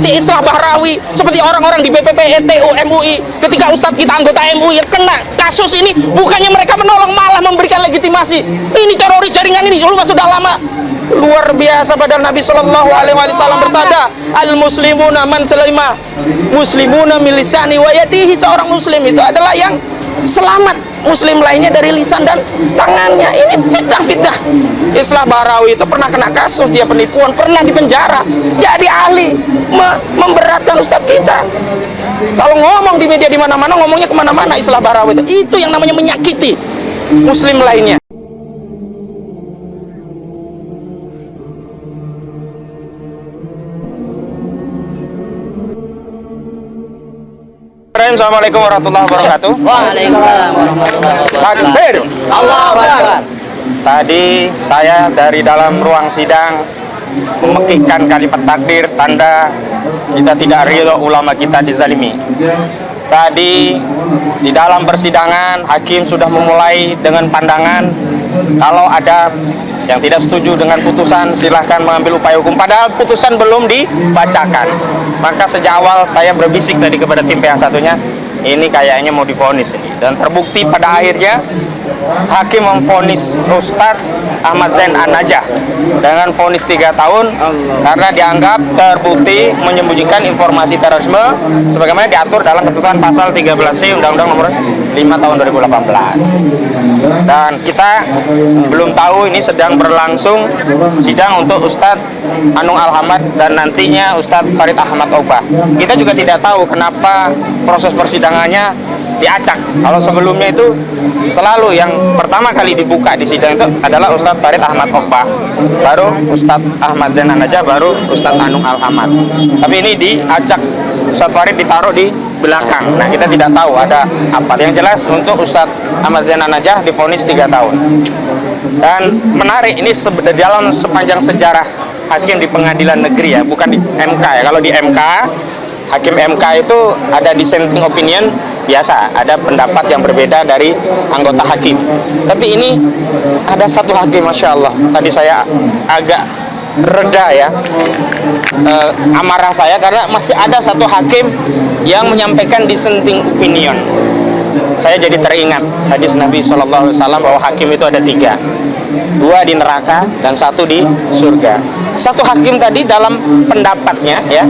seperti Islah Bahrawi, seperti orang-orang di BPP, ETU, MUI. Ketika Ustadz kita anggota MUI kena kasus ini, bukannya mereka menolong malah memberikan legitimasi. Ini teroris jaringan ini, lu sudah lama luar biasa pada Nabi Shallallahu Alaihi Wasallam bersabda al muslimuna man selima muslimuna milisani wayadihi seorang muslim itu adalah yang selamat muslim lainnya dari lisan dan tangannya. Ini fitnah-fitnah. Islah Barawi itu pernah kena kasus dia penipuan pernah dipenjara jadi ahli me memberatkan ustadz kita. Kalau ngomong di media di mana-mana ngomongnya ke mana-mana Islah Barawi itu. Itu yang namanya menyakiti muslim lainnya Assalamualaikum warahmatullahi wabarakatuh. Waalaikumsalam warahmatullahi wabarakatuh. Takbir. Allahu Akbar. Tadi saya dari dalam ruang sidang memekikkan kalimat takbir tanda kita tidak ridho ulama kita dizalimi. Tadi di dalam persidangan hakim sudah memulai dengan pandangan kalau ada yang tidak setuju dengan putusan silahkan mengambil upaya hukum padahal putusan belum dibacakan maka sejak awal saya berbisik tadi kepada tim pihak satunya ini kayaknya mau difonis ini. Dan terbukti pada akhirnya hakim memfonis Ustadz Ahmad Zain An-Najah dengan vonis 3 tahun karena dianggap terbukti menyembunyikan informasi terorisme sebagaimana diatur dalam ketentuan pasal 13C Undang-Undang nomor 5 tahun 2018 dan kita belum tahu ini sedang berlangsung sidang untuk Ustadz Anung Alhamad dan nantinya Ustadz Farid Ahmad Oba kita juga tidak tahu kenapa proses persidangannya diacak kalau sebelumnya itu selalu yang pertama kali dibuka di sidang itu adalah Ustadz Farid Ahmad Okbah baru Ustadz Ahmad Zainan aja baru Ustadz Anung Alhamad. Tapi ini diacak Ustadz Farid ditaruh di belakang. Nah kita tidak tahu ada apa. Yang jelas untuk Ustadz Ahmad Zainan aja difonis 3 tahun. Dan menarik ini dalam sepanjang sejarah hakim di pengadilan negeri ya bukan di MK ya. Kalau di MK hakim MK itu ada dissenting opinion biasa ada pendapat yang berbeda dari anggota hakim. Tapi ini ada satu hakim Masya Allah. Tadi saya agak reda ya e, amarah saya karena masih ada satu hakim yang menyampaikan dissenting opinion. Saya jadi teringat hadis Nabi SAW bahwa hakim itu ada tiga. Dua di neraka dan satu di surga satu hakim tadi dalam pendapatnya ya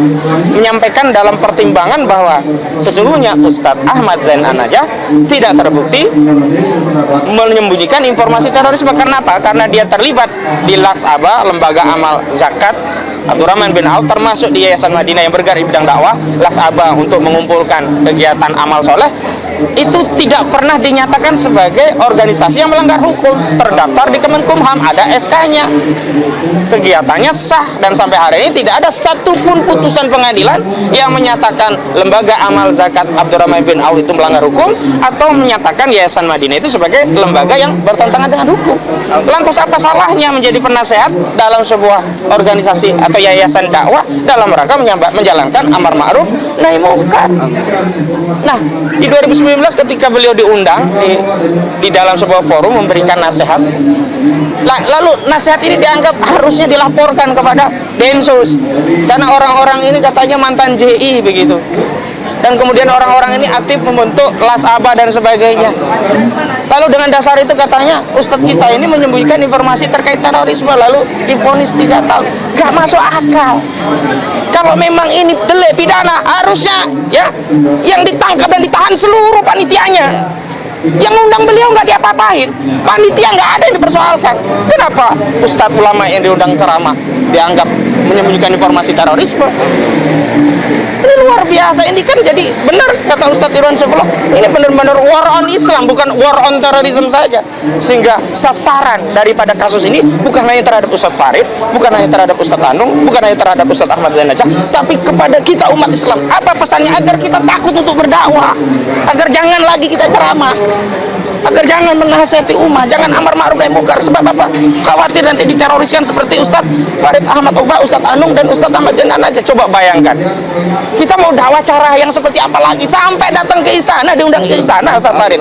menyampaikan dalam pertimbangan bahwa sesungguhnya Ustadz Ahmad Zain Anajah tidak terbukti menyembunyikan informasi terorisme. Karena apa? Karena dia terlibat di Lasaba lembaga amal zakat. Abdurrahman bin Auf termasuk di Yayasan Madinah yang bergerak di bidang dakwah Lasaba untuk mengumpulkan kegiatan amal soleh itu tidak pernah dinyatakan sebagai organisasi yang melanggar hukum. Terdaftar di Kemenkumham ada SK-nya kegiatannya sah dan sampai hari ini tidak ada satupun putusan pengadilan yang menyatakan lembaga amal zakat Abdurrahman bin Auf itu melanggar hukum atau menyatakan Yayasan Madinah itu sebagai lembaga yang bertentangan dengan hukum. Lantas apa salahnya menjadi penasehat dalam sebuah organisasi atau yayasan dakwah dalam rangka menjalankan amar ma'ruf nahi mungkar nah di 2019 ketika beliau diundang di, di dalam sebuah forum memberikan nasihat. Lalu nasihat ini dianggap harusnya dilaporkan kepada Densus. Karena orang-orang ini katanya mantan JI begitu dan kemudian orang-orang ini aktif membentuk las aba dan sebagainya. Lalu dengan dasar itu katanya Ustadz kita ini menyembunyikan informasi terkait terorisme lalu difonis tiga tahun. Gak masuk akal. Kalau memang ini delik pidana harusnya ya yang ditangkap dan ditahan seluruh panitianya yang undang beliau nggak diapa-apain. Panitia nggak ada yang dipersoalkan. Kenapa? Ustadz ulama yang diundang ceramah dianggap menyembunyikan informasi terorisme. Ini luar biasa. Ini kan jadi benar kata Ustadz Irwan Sebelum ini benar-benar war on Islam bukan war on terorisme saja. Sehingga sasaran daripada kasus ini bukan hanya terhadap Ustadz Farid bukan hanya terhadap Ustadz Anung bukan hanya terhadap Ustadz Ahmad Zainajah tapi kepada kita umat Islam. Apa pesannya agar kita takut untuk berdakwah? Agar jangan lagi kita ceramah agar jangan menasihati umat, jangan amar ma'ruf nahi munkar. Sebab apa? Khawatir nanti diteroriskan seperti Ustadz Farid Ahmad Uba, Ustadz Anung dan Ustadz Ahmad Jenan aja. Coba bayangkan. Kita mau dakwah cara yang seperti apa lagi? Sampai datang ke istana, diundang ke istana Ustadz Farid.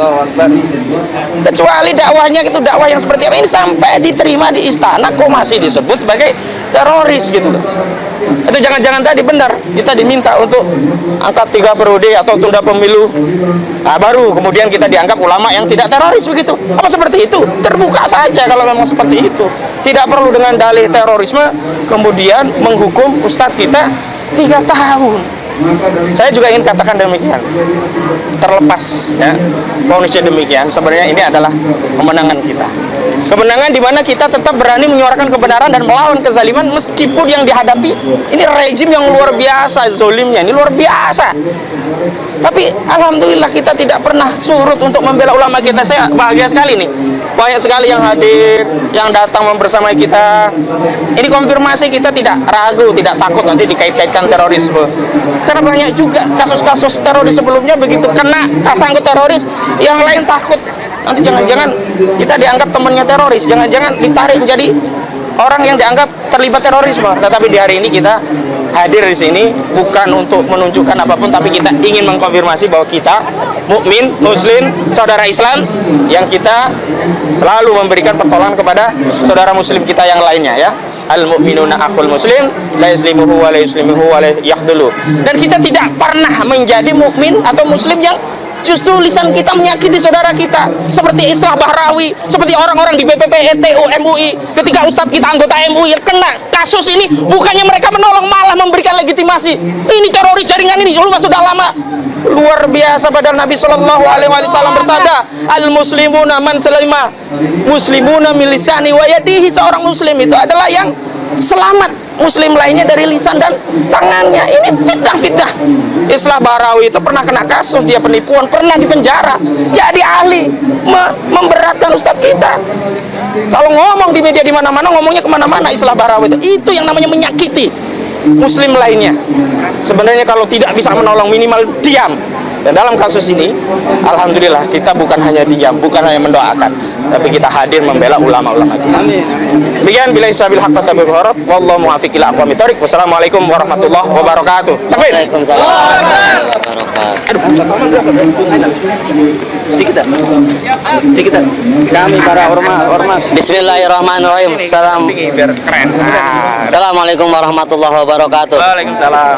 Kecuali dakwahnya itu dakwah yang seperti apa ini sampai diterima di istana kok masih disebut sebagai teroris gitu loh. Itu jangan-jangan tadi benar kita diminta untuk angkat tiga periode atau tunda pemilu. Nah, baru kemudian kita dianggap ulama yang tidak teroris begitu. Apa seperti itu? Terbuka saja kalau memang seperti itu. Tidak perlu dengan dalih terorisme kemudian menghukum ustadz kita tiga tahun. Saya juga ingin katakan demikian. Terlepas ya, kondisi demikian, sebenarnya ini adalah kemenangan kita. Kemenangan di mana kita tetap berani menyuarakan kebenaran dan melawan kezaliman meskipun yang dihadapi ini rejim yang luar biasa zolimnya, ini luar biasa. Tapi alhamdulillah kita tidak pernah surut untuk membela ulama kita. Saya bahagia sekali nih. Banyak sekali yang hadir, yang datang membersamai kita. Ini konfirmasi kita tidak ragu, tidak takut nanti dikait-kaitkan terorisme. Karena banyak juga kasus-kasus teroris sebelumnya begitu kena kasangkut teroris, yang lain takut. Nanti jangan-jangan kita dianggap temannya teroris, jangan-jangan ditarik menjadi orang yang dianggap terlibat terorisme. Tetapi di hari ini kita hadir di sini bukan untuk menunjukkan apa pun, tapi kita ingin mengkonfirmasi bahwa kita mukmin, muslim, saudara Islam yang kita selalu memberikan pertolongan kepada saudara muslim kita yang lainnya ya. Al mukminuna akhul muslim la yuslimuhu wa la yuslimuhu wa la. Dan kita tidak pernah menjadi mukmin atau muslim yang justru lisan kita menyakiti saudara kita. Seperti Islah Bahrawi seperti orang-orang di BPP, ETU, MUI ketika Ustadz kita anggota MUI kena kasus ini bukannya mereka menolong malah memberikan legitimasi. Ini teroris jaringan ini lu sudah lama. Luar biasa padahal Nabi Shallallahu Alaihi Wasallam bersabda al muslimuna man selima muslimuna milisani wa yadihi. Seorang muslim itu adalah yang selamat muslim lainnya dari lisan dan tangannya. Ini fitnah-fitnah. Islah Barawi itu pernah kena kasus dia penipuan pernah dipenjara jadi ahli me- memberatkan ustadz kita. Kalau ngomong di media di mana-mana ngomongnya ke mana-mana Islah Barawi itu. Itu yang namanya menyakiti muslim lainnya. Sebenarnya kalau tidak bisa menolong minimal diam dan dalam kasus ini alhamdulillah kita bukan hanya diam bukan hanya mendoakan tapi kita hadir membela ulama-ulama kita demikian bila isabil haq fastabil horab wallahu muwafiq ila aqwamit thoriq wassalamualaikum warahmatullahi wabarakatuh takbir Waalaikumsalam. Barokat. Sedikit sedikit kami para ormas ormas Bismillahirrahmanirrahim. Salam. biar keren Ah. Assalamualaikum warahmatullahi wabarakatuh. Waalaikumsalam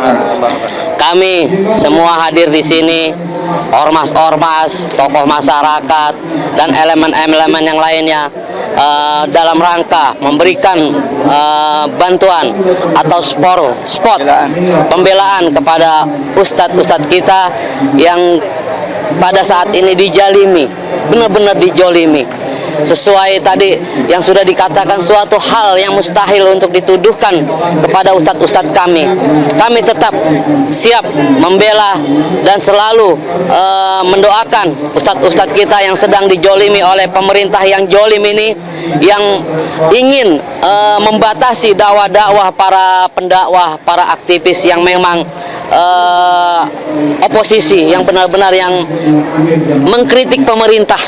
Kami semua hadir di sini, ormas-ormas, tokoh masyarakat, dan elemen-elemen yang lainnya eh, dalam rangka memberikan eh, bantuan atau sport, spot pembelaan kepada ustadz-ustadz kita yang pada saat ini dijalimi, benar-benar dijolimi sesuai tadi yang sudah dikatakan suatu hal yang mustahil untuk dituduhkan kepada ustadz-ustadz kami. Kami tetap siap membela dan selalu eh, mendoakan ustadz-ustadz kita yang sedang dijolimi oleh pemerintah yang jolim ini yang ingin eh, membatasi dakwah-dakwah para pendakwah, para aktivis yang memang eh, oposisi yang benar-benar yang mengkritik pemerintah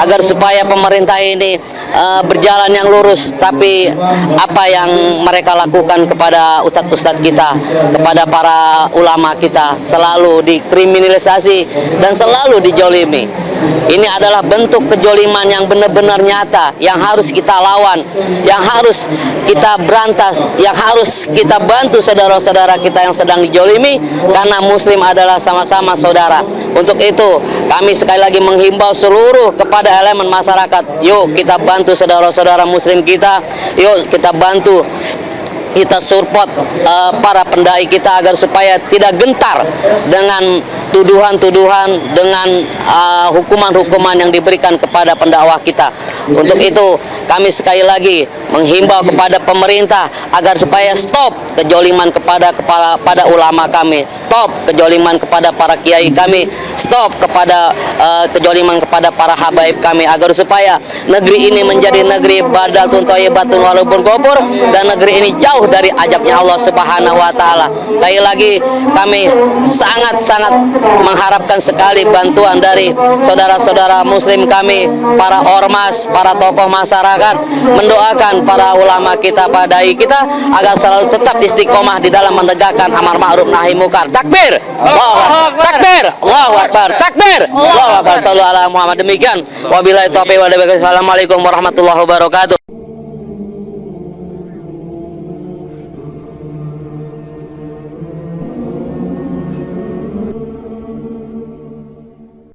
agar supaya pemerintah ini eh, berjalan yang lurus tapi apa yang mereka lakukan kepada ustadz-ustadz kita kepada para ulama kita selalu dikriminalisasi dan selalu dijolimi ini adalah bentuk kejoliman yang benar-benar nyata yang harus kita lawan yang harus kita berantas yang harus kita bantu saudara-saudara kita yang sedang dijolimi karena muslim adalah sama-sama saudara. Untuk itu kami sekali lagi menghimbau seluruh kepada elemen masyarakat yuk kita bantu saudara-saudara muslim kita yuk kita bantu kita support eh, para pendai kita agar supaya tidak gentar dengan tuduhan-tuduhan dengan eh, hukuman-hukuman yang diberikan kepada pendakwah kita. Untuk itu kami sekali lagi menghimbau kepada pemerintah agar supaya stop kejoliman kepada kepala pada ulama kami, stop kejoliman kepada para kiai kami, stop kepada eh, kejoliman kepada para habaib kami agar supaya negeri ini menjadi negeri badatun thayyibatun walaupun gopur dan negeri ini jauh dari ajabnya Allah Subhanahu wa taala. Sekali lagi kami sangat-sangat mengharapkan sekali bantuan dari saudara-saudara muslim kami, para ormas, para tokoh masyarakat mendoakan para ulama kita, para dai kita agar selalu tetap istiqomah di dalam menegakkan amar ma'ruf nahi munkar. Takbir. Allahu. Takbir. Allahu Akbar. Takbir. Allahu Akbar. Sallu ala Muhammad. Demikian. Wabillahi taufiq wal hidayah. Wassalamualaikum warahmatullahi wabarakatuh.